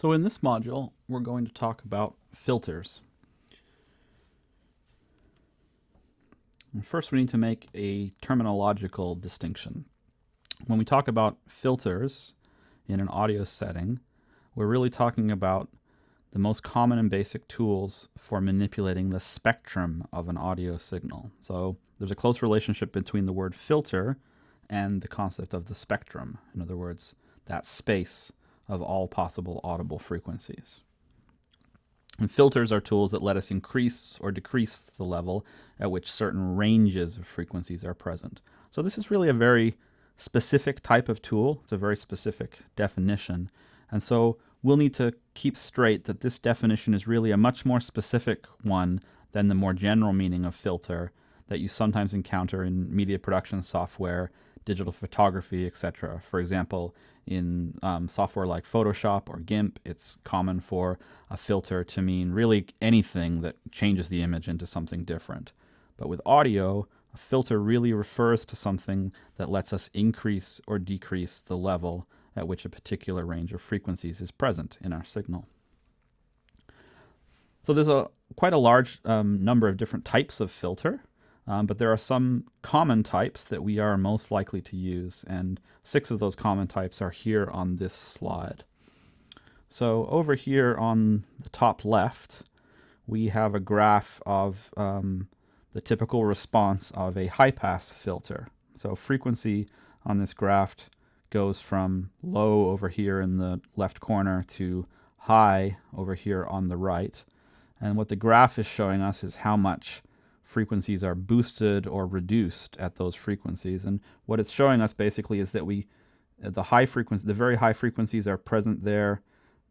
So in this module, we're going to talk about filters. First, we need to make a terminological distinction. When we talk about filters in an audio setting, we're really talking about the most common and basic tools for manipulating the spectrum of an audio signal. So there's a close relationship between the word filter and the concept of the spectrum. In other words, that space of all possible audible frequencies. And filters are tools that let us increase or decrease the level at which certain ranges of frequencies are present. So this is really a very specific type of tool. It's a very specific definition. And so we'll need to keep straight that this definition is really a much more specific one than the more general meaning of filter that you sometimes encounter in media production software digital photography, etc. For example, in um, software like Photoshop or GIMP, it's common for a filter to mean really anything that changes the image into something different. But with audio, a filter really refers to something that lets us increase or decrease the level at which a particular range of frequencies is present in our signal. So there's a quite a large um, number of different types of filter. Um, but there are some common types that we are most likely to use, and six of those common types are here on this slide. So over here on the top left, we have a graph of um, the typical response of a high-pass filter. So frequency on this graph goes from low over here in the left corner to high over here on the right. And what the graph is showing us is how much frequencies are boosted or reduced at those frequencies. And what it's showing us basically is that we, uh, the high frequency, the very high frequencies are present there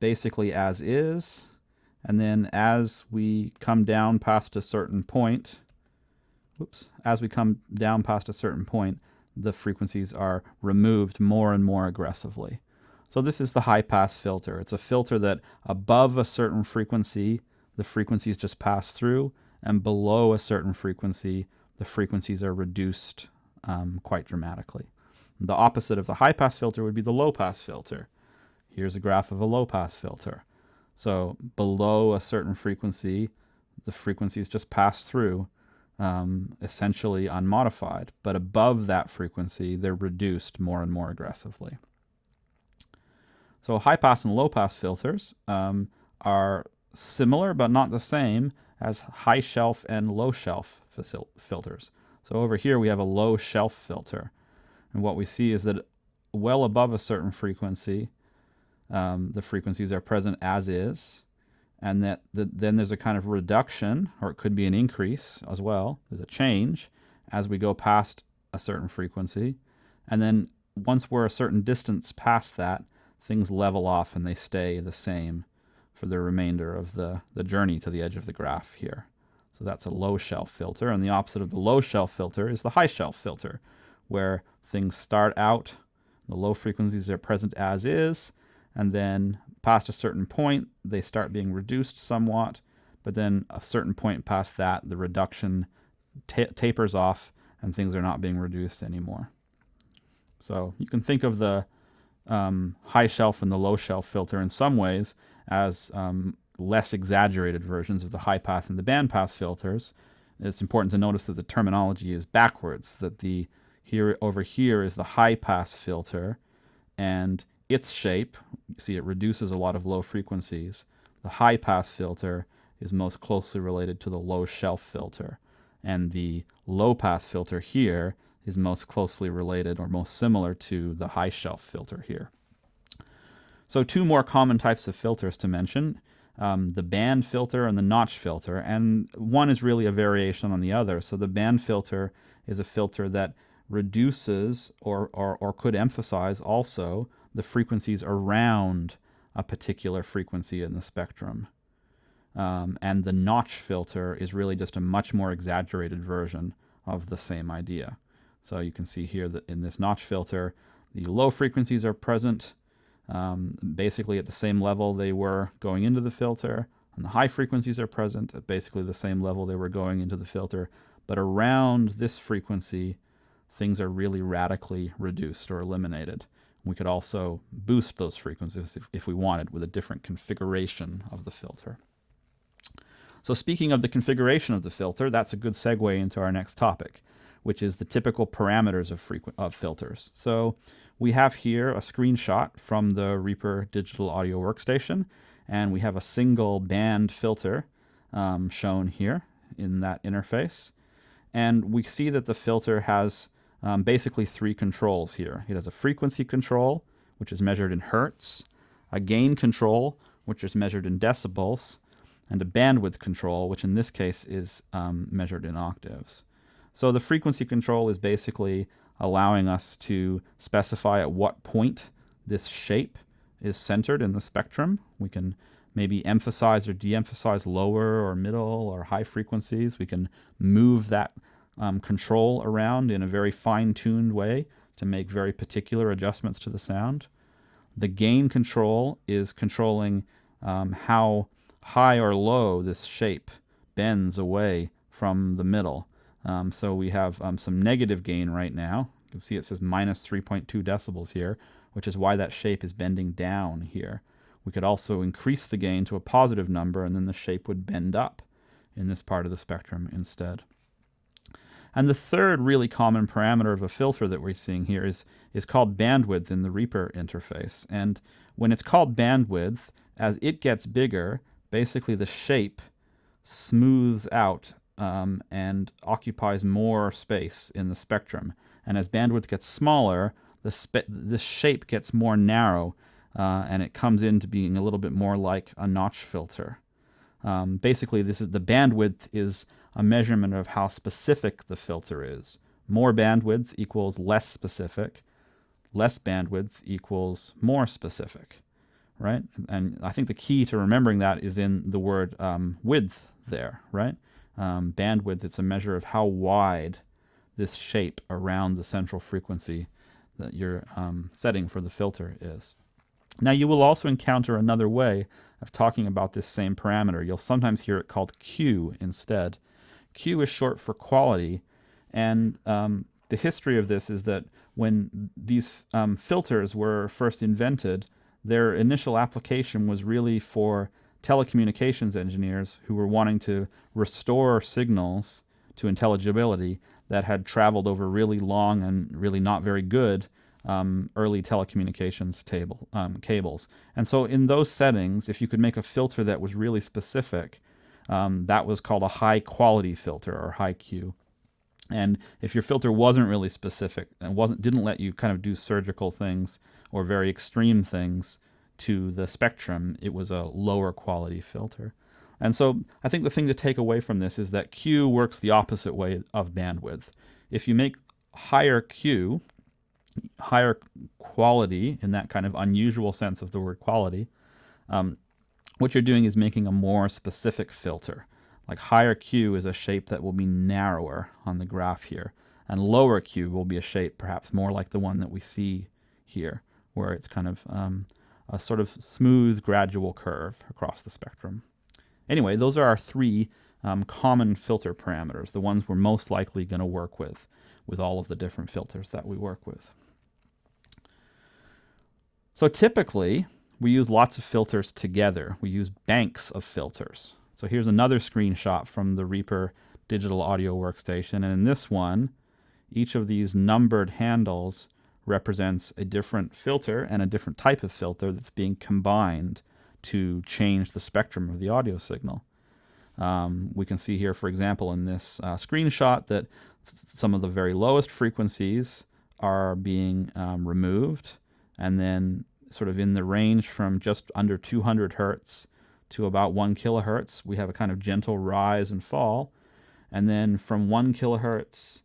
basically as is. And then as we come down past a certain point, whoops, as we come down past a certain point, the frequencies are removed more and more aggressively. So this is the high pass filter. It's a filter that above a certain frequency, the frequencies just pass through, and below a certain frequency, the frequencies are reduced um, quite dramatically. The opposite of the high pass filter would be the low pass filter. Here's a graph of a low pass filter. So below a certain frequency, the frequencies just pass through, um, essentially unmodified. But above that frequency, they're reduced more and more aggressively. So high pass and low pass filters um, are similar but not the same as high shelf and low shelf filters. So over here we have a low shelf filter. And what we see is that well above a certain frequency, um, the frequencies are present as is, and that the, then there's a kind of reduction, or it could be an increase as well. There's a change as we go past a certain frequency. And then once we're a certain distance past that, things level off and they stay the same for the remainder of the, the journey to the edge of the graph here. So that's a low shelf filter, and the opposite of the low shelf filter is the high shelf filter, where things start out, the low frequencies are present as is, and then past a certain point, they start being reduced somewhat, but then a certain point past that, the reduction tapers off and things are not being reduced anymore. So you can think of the um, high shelf and the low shelf filter in some ways as um, less exaggerated versions of the high pass and the band pass filters. It's important to notice that the terminology is backwards, that the here over here is the high pass filter and its shape, see it reduces a lot of low frequencies. The high pass filter is most closely related to the low shelf filter and the low pass filter here is most closely related or most similar to the high shelf filter here. So two more common types of filters to mention, um, the band filter and the notch filter, and one is really a variation on the other. So the band filter is a filter that reduces or, or, or could emphasize also the frequencies around a particular frequency in the spectrum. Um, and the notch filter is really just a much more exaggerated version of the same idea. So you can see here that in this notch filter, the low frequencies are present, um, basically at the same level they were going into the filter. And the high frequencies are present at basically the same level they were going into the filter. But around this frequency, things are really radically reduced or eliminated. We could also boost those frequencies if, if we wanted with a different configuration of the filter. So speaking of the configuration of the filter, that's a good segue into our next topic, which is the typical parameters of, of filters. So we have here a screenshot from the Reaper digital audio workstation, and we have a single band filter um, shown here in that interface. And we see that the filter has um, basically three controls here. It has a frequency control, which is measured in hertz, a gain control, which is measured in decibels, and a bandwidth control, which in this case is um, measured in octaves. So the frequency control is basically allowing us to specify at what point this shape is centered in the spectrum. We can maybe emphasize or de-emphasize lower or middle or high frequencies. We can move that um, control around in a very fine-tuned way to make very particular adjustments to the sound. The gain control is controlling um, how high or low this shape bends away from the middle. Um, so we have um, some negative gain right now. You can see it says minus 3.2 decibels here, which is why that shape is bending down here. We could also increase the gain to a positive number and then the shape would bend up in this part of the spectrum instead. And the third really common parameter of a filter that we're seeing here is, is called bandwidth in the Reaper interface. And when it's called bandwidth, as it gets bigger, basically the shape smooths out um, and occupies more space in the spectrum. And as bandwidth gets smaller, the, the shape gets more narrow uh, and it comes into being a little bit more like a notch filter. Um, basically, this is the bandwidth is a measurement of how specific the filter is. More bandwidth equals less specific. Less bandwidth equals more specific, right? And I think the key to remembering that is in the word um, width there, right? Um, bandwidth, it's a measure of how wide this shape around the central frequency that you're um, setting for the filter is. Now you will also encounter another way of talking about this same parameter. You'll sometimes hear it called Q instead. Q is short for quality, and um, the history of this is that when these um, filters were first invented, their initial application was really for telecommunications engineers who were wanting to restore signals to intelligibility that had traveled over really long and really not very good um, early telecommunications table, um, cables. And so in those settings, if you could make a filter that was really specific, um, that was called a high quality filter or high Q. And if your filter wasn't really specific and wasn't didn't let you kind of do surgical things or very extreme things to the spectrum, it was a lower quality filter. And so I think the thing to take away from this is that Q works the opposite way of bandwidth. If you make higher Q, higher quality in that kind of unusual sense of the word quality, um, what you're doing is making a more specific filter. Like higher Q is a shape that will be narrower on the graph here, and lower Q will be a shape perhaps more like the one that we see here, where it's kind of um, a sort of smooth gradual curve across the spectrum. Anyway, those are our three um, common filter parameters, the ones we're most likely going to work with, with all of the different filters that we work with. So typically, we use lots of filters together. We use banks of filters. So here's another screenshot from the Reaper digital audio workstation. And in this one, each of these numbered handles represents a different filter and a different type of filter that's being combined to change the spectrum of the audio signal. Um, we can see here, for example, in this uh, screenshot that some of the very lowest frequencies are being um, removed and then sort of in the range from just under 200 hertz to about 1 kilohertz, we have a kind of gentle rise and fall. And then from 1 kilohertz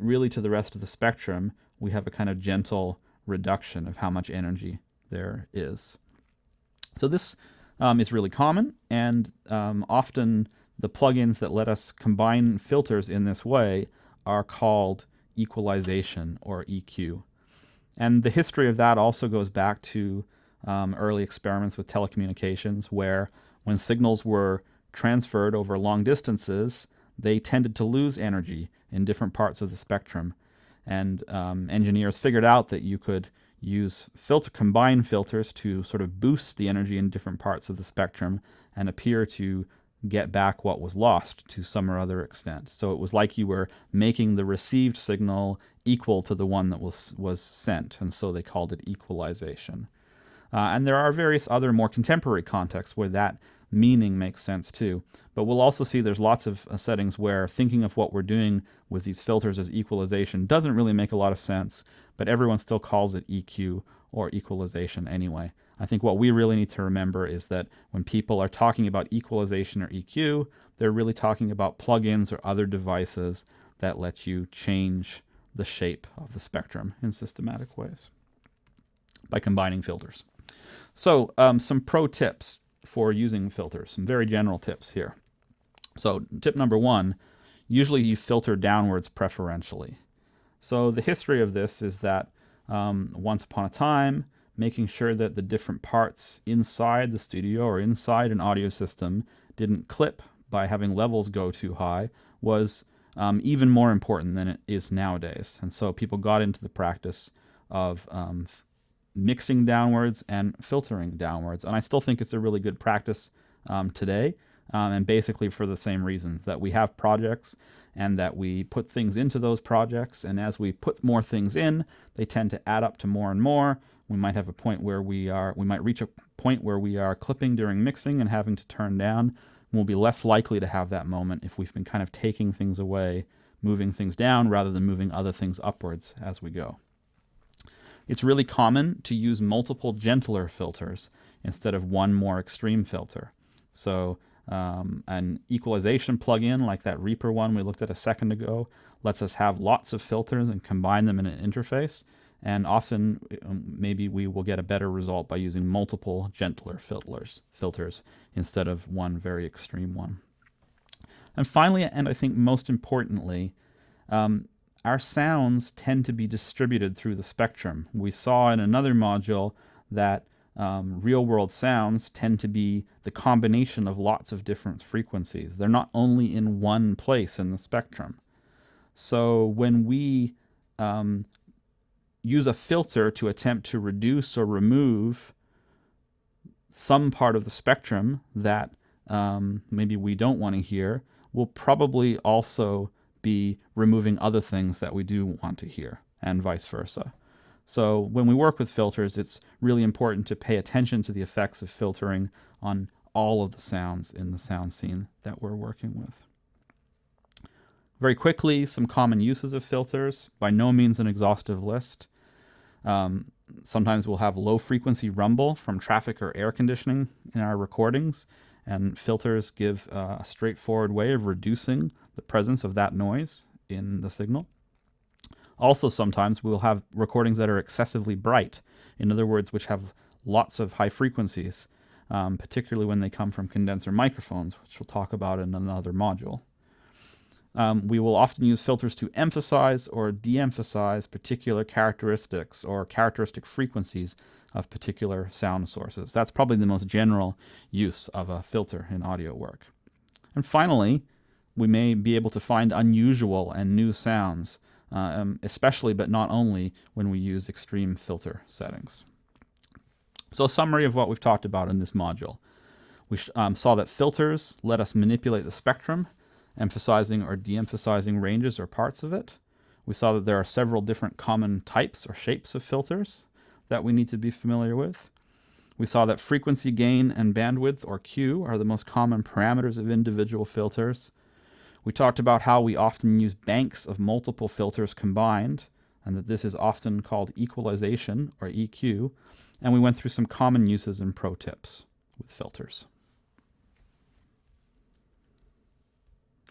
really to the rest of the spectrum, we have a kind of gentle reduction of how much energy there is. So this um, is really common, and um, often the plugins that let us combine filters in this way are called equalization or EQ. And the history of that also goes back to um, early experiments with telecommunications, where when signals were transferred over long distances, they tended to lose energy in different parts of the spectrum. And um, engineers figured out that you could use filter combine filters to sort of boost the energy in different parts of the spectrum and appear to get back what was lost to some or other extent. So it was like you were making the received signal equal to the one that was was sent, and so they called it equalization. Uh, and there are various other more contemporary contexts where that meaning makes sense too. But we'll also see there's lots of uh, settings where thinking of what we're doing with these filters as equalization doesn't really make a lot of sense, but everyone still calls it EQ or equalization anyway. I think what we really need to remember is that when people are talking about equalization or EQ, they're really talking about plugins or other devices that let you change the shape of the spectrum in systematic ways by combining filters. So um, some pro tips for using filters, some very general tips here. So tip number one, usually you filter downwards preferentially. So the history of this is that um, once upon a time, making sure that the different parts inside the studio or inside an audio system didn't clip by having levels go too high was um, even more important than it is nowadays. And so people got into the practice of um, mixing downwards and filtering downwards. And I still think it's a really good practice um, today. Um, and basically for the same reasons that we have projects and that we put things into those projects. And as we put more things in, they tend to add up to more and more. We might have a point where we are, we might reach a point where we are clipping during mixing and having to turn down. We'll be less likely to have that moment if we've been kind of taking things away, moving things down rather than moving other things upwards as we go. It's really common to use multiple gentler filters instead of one more extreme filter. So um, an equalization plugin like that Reaper one we looked at a second ago lets us have lots of filters and combine them in an interface. And often um, maybe we will get a better result by using multiple gentler filters, filters instead of one very extreme one. And finally, and I think most importantly, um, our sounds tend to be distributed through the spectrum. We saw in another module that um, real world sounds tend to be the combination of lots of different frequencies. They're not only in one place in the spectrum. So when we um, use a filter to attempt to reduce or remove some part of the spectrum that um, maybe we don't want to hear, we'll probably also be removing other things that we do want to hear, and vice versa. So when we work with filters, it's really important to pay attention to the effects of filtering on all of the sounds in the sound scene that we're working with. Very quickly, some common uses of filters. By no means an exhaustive list. Um, sometimes we'll have low frequency rumble from traffic or air conditioning in our recordings, and filters give uh, a straightforward way of reducing the presence of that noise in the signal. Also, sometimes we'll have recordings that are excessively bright, in other words, which have lots of high frequencies, um, particularly when they come from condenser microphones, which we'll talk about in another module. Um, we will often use filters to emphasize or de-emphasize particular characteristics or characteristic frequencies of particular sound sources. That's probably the most general use of a filter in audio work. And finally, we may be able to find unusual and new sounds, uh, um, especially but not only when we use extreme filter settings. So a summary of what we've talked about in this module. We um, saw that filters let us manipulate the spectrum, emphasizing or de-emphasizing ranges or parts of it. We saw that there are several different common types or shapes of filters that we need to be familiar with. We saw that frequency gain and bandwidth, or Q, are the most common parameters of individual filters. We talked about how we often use banks of multiple filters combined, and that this is often called equalization, or EQ, and we went through some common uses and pro tips with filters.